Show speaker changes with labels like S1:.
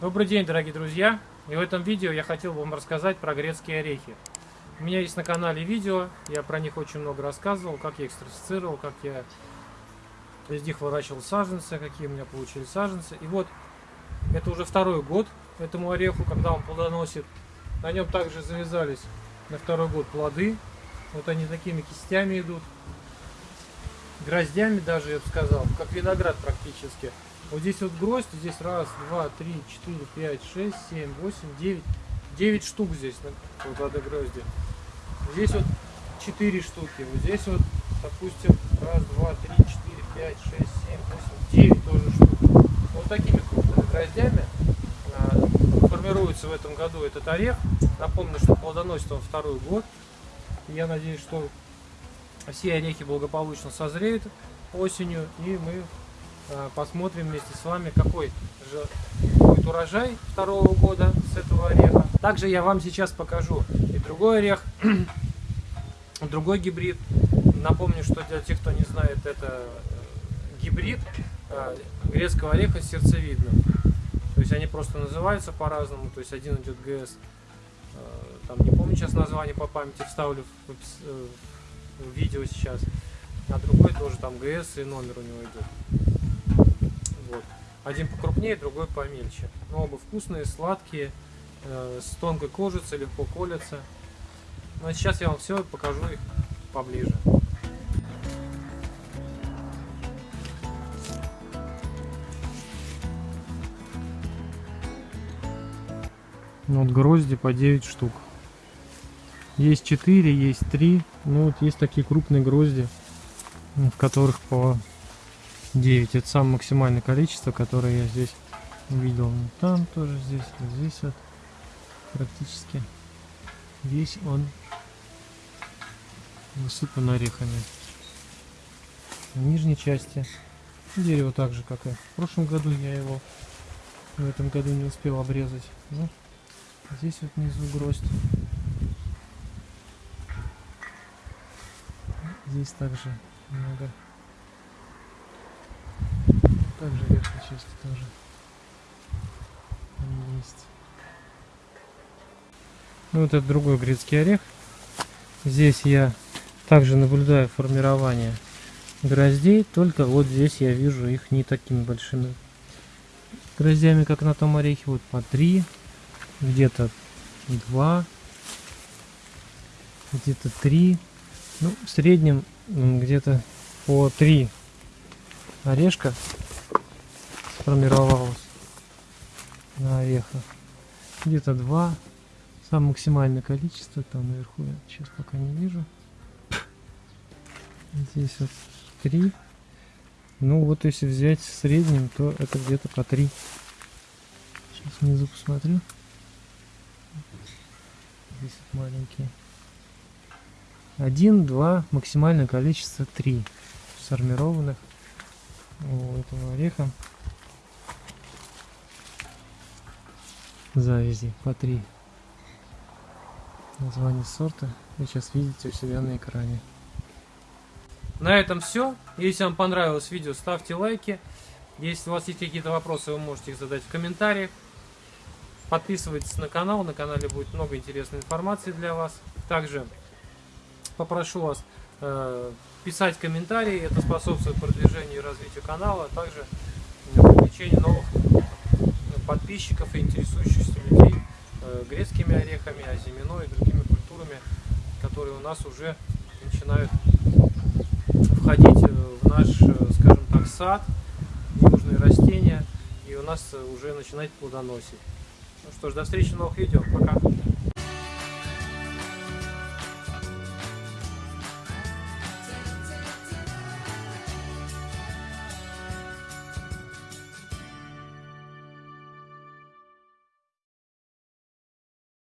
S1: Добрый день, дорогие друзья! И в этом видео я хотел вам рассказать про грецкие орехи. У меня есть на канале видео, я про них очень много рассказывал, как я их стратифицировал, как я из них выращивал саженцы, какие у меня получились саженцы. И вот, это уже второй год этому ореху, когда он плодоносит. На нем также завязались на второй год плоды. Вот они такими кистями идут. Гроздями даже, я бы сказал, как виноград практически. Вот здесь вот гроздь, здесь раз, два, три, четыре, пять, шесть, семь, восемь, девять. Девять штук здесь вот одной грозди. Здесь вот четыре штуки. Вот здесь вот, допустим, раз, два, три, четыре, пять, шесть, семь, восемь, девять тоже штук. Вот такими крупными гроздями а, формируется в этом году этот орех. Напомню, что плодоносит он второй год. Я надеюсь, что все орехи благополучно созреют осенью, и мы посмотрим вместе с вами, какой же будет урожай второго года с этого ореха. Также я вам сейчас покажу и другой орех, другой гибрид. Напомню, что для тех, кто не знает, это э, гибрид э, грецкого ореха сердцевидным. То есть они просто называются по-разному. То есть один идет ГС, там не помню сейчас название по памяти, вставлю в, в видео сейчас. А другой тоже там ГС и номер у него идет. Вот. Один покрупнее, другой помельче. Но оба вкусные, сладкие, э, с тонкой кожицей, легко колятся. Но сейчас я вам все покажу их поближе. Вот грозди по 9 штук. Есть 4, есть 3. Ну вот есть такие крупные грозди, в которых по 9 это самое максимальное количество которое я здесь увидел там тоже здесь здесь вот практически весь он высыпан орехами. В нижней части дерево так же как и в прошлом году я его в этом году не успел обрезать. Ну, здесь вот внизу гроздь. Здесь также много также верхней части тоже есть. Ну, вот это другой грецкий орех. Здесь я также наблюдаю формирование гроздей, только вот здесь я вижу их не такими большими гроздями, как на том орехе. Вот по три, где-то два, где-то три. Ну, в среднем где-то по три орешка сформировалось на орехах. Где-то два. Самое максимальное количество там наверху я сейчас пока не вижу. Здесь вот три. Ну вот если взять в среднем, то это где-то по три. Сейчас внизу посмотрю. Здесь вот маленькие. Один, два, максимальное количество три сформированных у этого ореха. Завязи по три название сорта. Вы сейчас видите у себя на экране. На этом все если вам понравилось видео ставьте лайки. Если у вас есть какие-то вопросы вы можете их задать в комментариях. Подписывайтесь на канал. На канале будет много интересной информации для вас. Также попрошу вас э, писать комментарии. Это способствует продвижению и развитию канала а также привлечению новых подписчиков и интересующихся людей э, грецкими орехами, азимино и другими культурами, которые у нас уже начинают входить э, в наш, э, скажем так, сад, южные растения, и у нас уже начинать плодоносить. Ну что ж, до встречи в новых видео. Пока.